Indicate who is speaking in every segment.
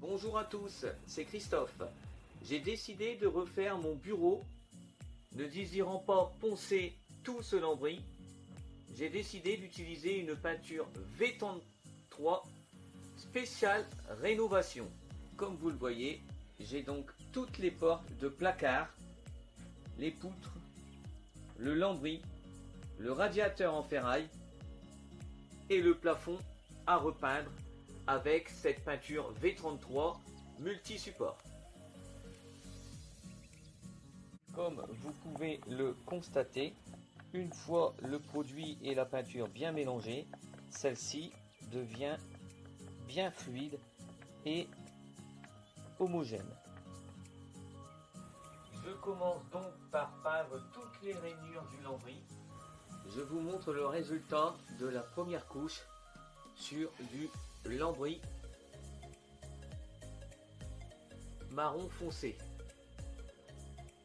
Speaker 1: Bonjour à tous, c'est Christophe. J'ai décidé de refaire mon bureau. Ne désirant pas poncer tout ce lambris, j'ai décidé d'utiliser une peinture V33 spéciale rénovation. Comme vous le voyez, j'ai donc toutes les portes de placard, les poutres, le lambris, le radiateur en ferraille et le plafond à repeindre avec cette peinture V33 multi-support. Comme vous pouvez le constater, une fois le produit et la peinture bien mélangés, celle-ci devient bien fluide et homogène. Je commence donc par peindre toutes les rainures du lambris. Je vous montre le résultat de la première couche sur du lambris marron foncé.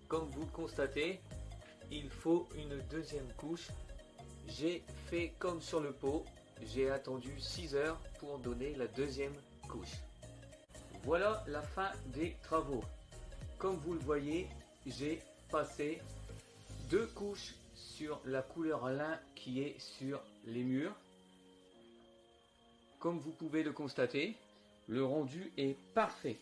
Speaker 1: Comme vous constatez, il faut une deuxième couche. J'ai fait comme sur le pot, j'ai attendu 6 heures pour donner la deuxième couche. Voilà la fin des travaux. Comme vous le voyez, j'ai passé deux couches sur la couleur lin qui est sur les murs. Comme vous pouvez le constater, le rendu est parfait.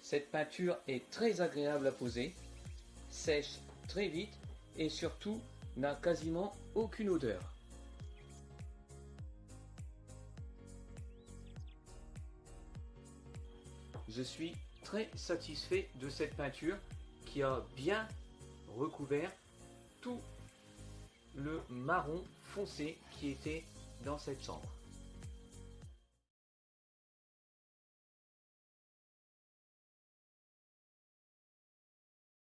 Speaker 1: Cette peinture est très agréable à poser, sèche très vite et surtout n'a quasiment aucune odeur. Je suis très satisfait de cette peinture qui a bien recouvert tout le marron foncé qui était dans cette chambre.